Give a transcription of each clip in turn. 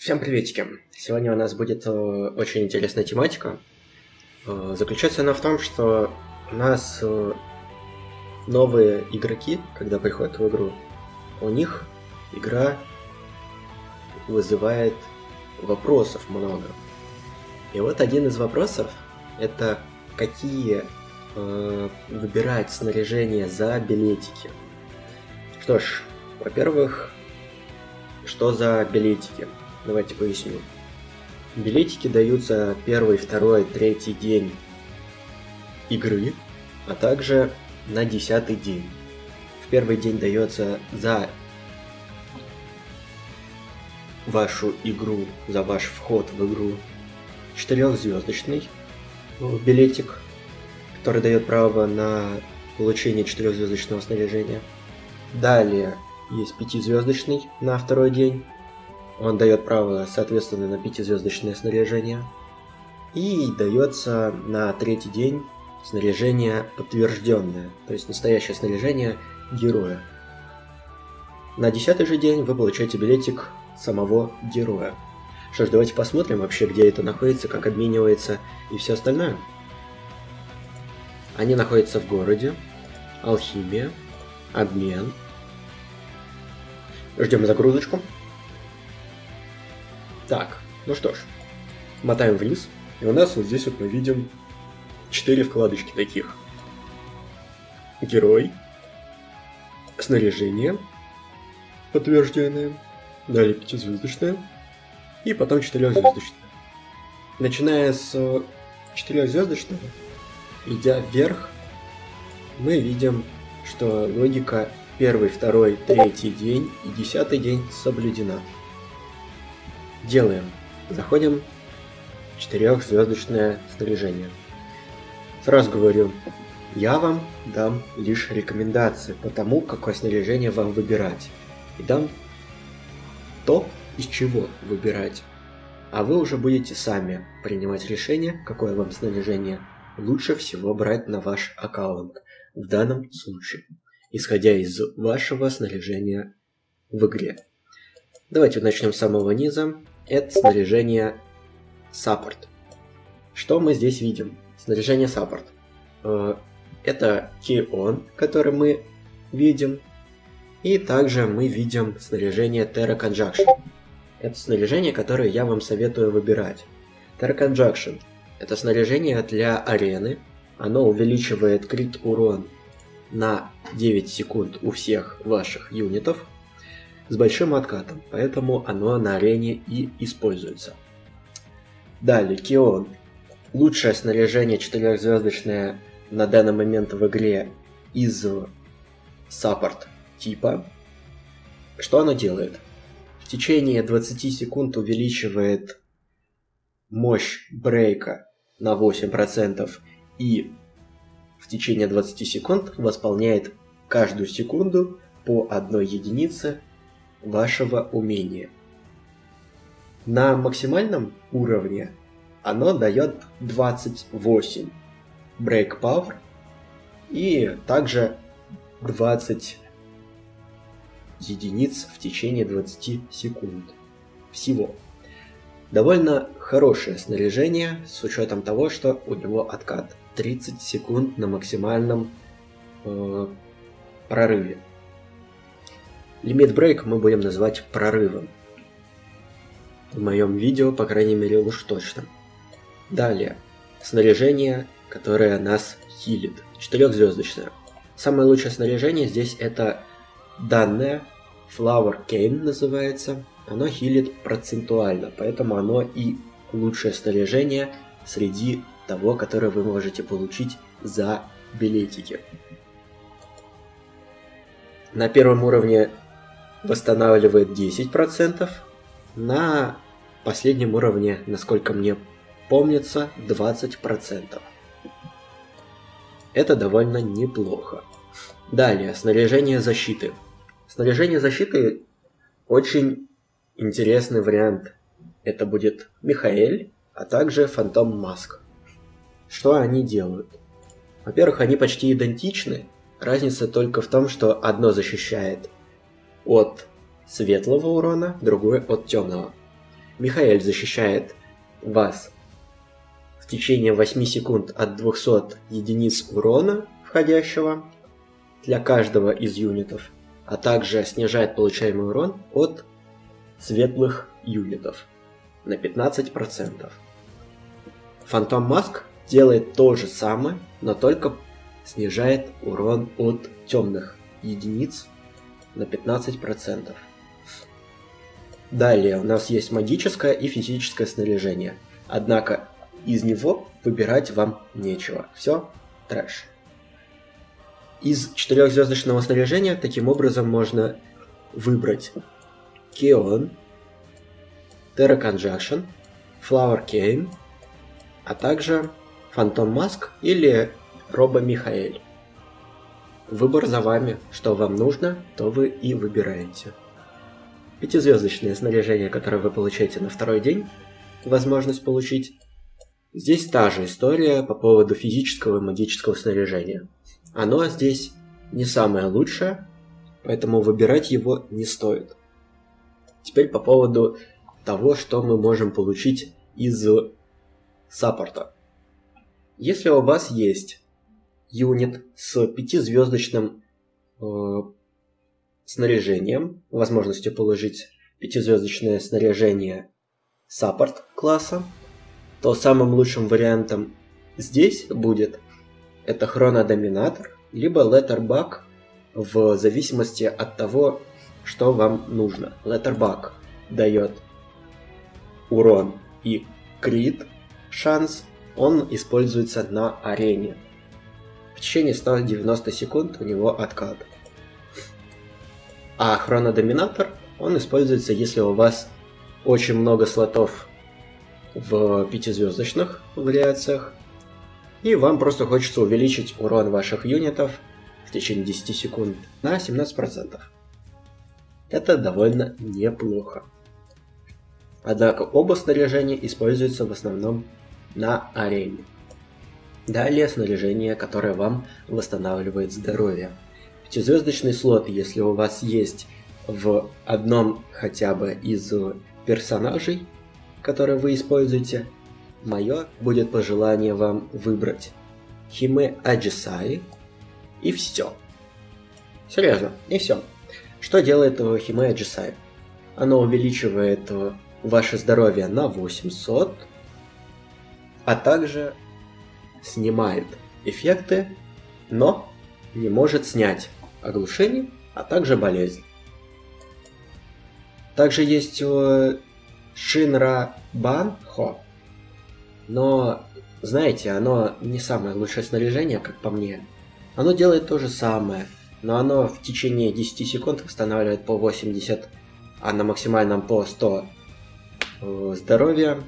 Всем приветики! Сегодня у нас будет э, очень интересная тематика. Э, заключается она в том, что у нас э, новые игроки, когда приходят в игру, у них игра вызывает вопросов много. И вот один из вопросов это какие выбирать снаряжение за билетики. Что ж, во-первых, что за билетики? Давайте поясню. Билетики даются первый, второй, третий день игры, а также на десятый день. В первый день дается за вашу игру, за ваш вход в игру четырехзвездочный билетик, который дает право на получение четырехзвездочного снаряжения. Далее есть пятизвездочный на второй день, он дает право, соответственно, на пятизвездочное снаряжение. И дается на третий день снаряжение подтвержденное, то есть настоящее снаряжение героя. На десятый же день вы получаете билетик самого героя. Что ж, давайте посмотрим вообще, где это находится, как обменивается и все остальное. Они находятся в городе, алхимия, обмен. Ждем загрузочку. Так, ну что ж, мотаем вниз, и у нас вот здесь вот мы видим четыре вкладочки таких. Герой, снаряжение, подтвержденное, далее пятизвездочное, и потом четырехзвездочное. Начиная с четырехзвездочного, идя вверх, мы видим, что логика первый, второй, третий день и десятый день соблюдена. Делаем. Заходим. Четырехзвездочное снаряжение. Сразу говорю, я вам дам лишь рекомендации по тому, какое снаряжение вам выбирать. И дам то, из чего выбирать. А вы уже будете сами принимать решение, какое вам снаряжение лучше всего брать на ваш аккаунт. В данном случае, исходя из вашего снаряжения в игре. Давайте начнем с самого низа это снаряжение support. Что мы здесь видим? Снаряжение support. Э, это Кион, который мы видим. И также мы видим снаряжение Terra Conjunction. Это снаряжение, которое я вам советую выбирать. Terra Conjunction – это снаряжение для арены. Оно увеличивает крит урон на 9 секунд у всех ваших юнитов с большим откатом, поэтому оно на арене и используется. Далее, Кион. Лучшее снаряжение четырехзвездочное на данный момент в игре из саппорт типа. Что оно делает? В течение 20 секунд увеличивает мощь брейка на 8% и в течение 20 секунд восполняет каждую секунду по одной единице вашего умения. На максимальном уровне оно дает 28 Break Power и также 20 единиц в течение 20 секунд. Всего. Довольно хорошее снаряжение, с учетом того, что у него откат 30 секунд на максимальном э, прорыве. Лимит брейк мы будем называть прорывом. В моем видео, по крайней мере, уж точно. Далее. Снаряжение, которое нас хилит. Четырехзвездочное. Самое лучшее снаряжение здесь это данное Flower Cane называется. Оно хилит процентуально, поэтому оно и лучшее снаряжение среди того, которое вы можете получить за билетики. На первом уровне восстанавливает 10%. На последнем уровне, насколько мне помнится, 20%. Это довольно неплохо. Далее, снаряжение защиты. Снаряжение защиты очень интересный вариант. Это будет Михаэль, а также Фантом Маск. Что они делают? Во-первых, они почти идентичны. Разница только в том, что одно защищает от светлого урона, другой от темного. Михаэль защищает вас в течение 8 секунд от 200 единиц урона входящего для каждого из юнитов, а также снижает получаемый урон от светлых юнитов на 15%. Фантом Маск делает то же самое, но только снижает урон от темных единиц на 15%. Далее у нас есть магическое и физическое снаряжение. Однако из него выбирать вам нечего. Все трэш. Из четырехзвездочного снаряжения таким образом можно выбрать Кеон, Terra Conjunction, Flower Cane, а также Фантом Маск или Роба Михаэль. Выбор за вами, что вам нужно, то вы и выбираете. Пятизвездочное снаряжение, которое вы получаете на второй день, возможность получить. Здесь та же история по поводу физического и магического снаряжения. Оно здесь не самое лучшее, поэтому выбирать его не стоит. Теперь по поводу того, что мы можем получить из саппорта. Если у вас есть юнит с пятизвездочным э, снаряжением, возможностью положить пятизвездочное снаряжение саппорт класса, то самым лучшим вариантом здесь будет это хронодоминатор, либо letterback в зависимости от того, что вам нужно. Letterback дает урон и крит шанс, он используется на арене. В течение 190 секунд у него откат. А хронодоминатор, он используется, если у вас очень много слотов в пятизвездочных вариациях, и вам просто хочется увеличить урон ваших юнитов в течение 10 секунд на 17%. Это довольно неплохо. Однако оба снаряжения используются в основном на арене. Далее снаряжение, которое вам восстанавливает здоровье. Пятизвездочный слот, если у вас есть в одном хотя бы из персонажей, которые вы используете, мое будет пожелание вам выбрать Химе Аджисаи и все. Серьезно, и все. Что делает Химе Аджисаи? Оно увеличивает ваше здоровье на 800, а также снимает эффекты, но не может снять оглушение, а также болезнь. Также есть Шинра Банхо, но, знаете, оно не самое лучшее снаряжение, как по мне. Оно делает то же самое, но оно в течение 10 секунд восстанавливает по 80, а на максимальном по 100 э, здоровья.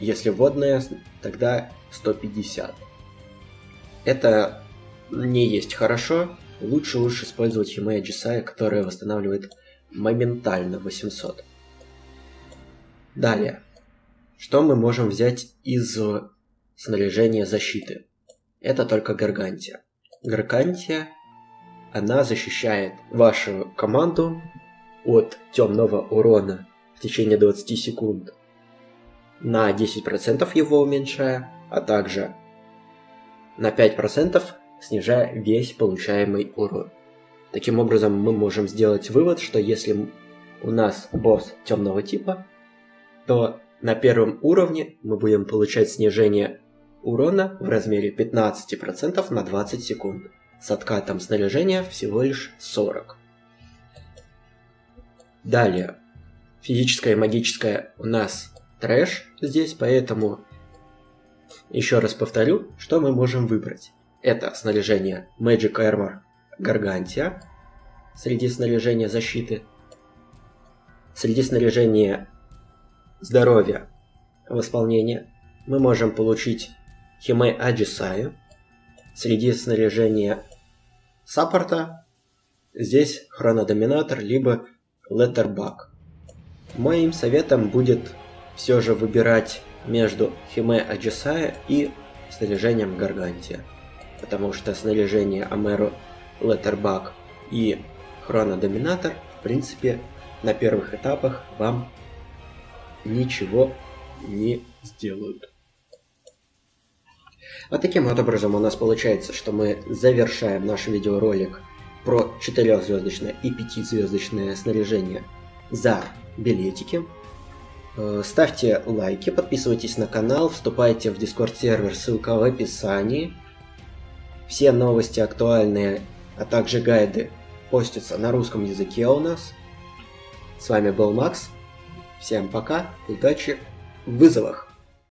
Если водное, тогда 150. Это не есть хорошо, лучше уж использовать Химея Джисая, которая восстанавливает моментально 800. Далее. Что мы можем взять из снаряжения защиты? Это только Гаргантия. Гаргантия, она защищает вашу команду от темного урона в течение 20 секунд на 10% его уменьшая, а также на 5% снижая весь получаемый урон. Таким образом, мы можем сделать вывод, что если у нас босс темного типа, то на первом уровне мы будем получать снижение урона в размере 15% на 20 секунд, с откатом снаряжения всего лишь 40. Далее, физическое и магическое у нас трэш здесь, поэтому еще раз повторю, что мы можем выбрать. Это снаряжение Magic Armor Gargantia среди снаряжения защиты, среди снаряжения здоровья восполнения мы можем получить Химей Аджисаю, среди снаряжения саппорта здесь хронодоминатор либо Letterback. Моим советом будет все же выбирать между Химе Аджисая и снаряжением Гаргантия потому что снаряжение Амеру Letterback и Хронодоминатор, в принципе, на первых этапах вам ничего не сделают. Вот таким вот образом у нас получается, что мы завершаем наш видеоролик про 4-звездочное и 5-звездочное снаряжение за билетики. Э, ставьте лайки, подписывайтесь на канал, вступайте в Discord сервер, ссылка в описании. Все новости актуальные, а также гайды постятся на русском языке у нас. С вами был Макс. Всем пока, удачи в вызовах!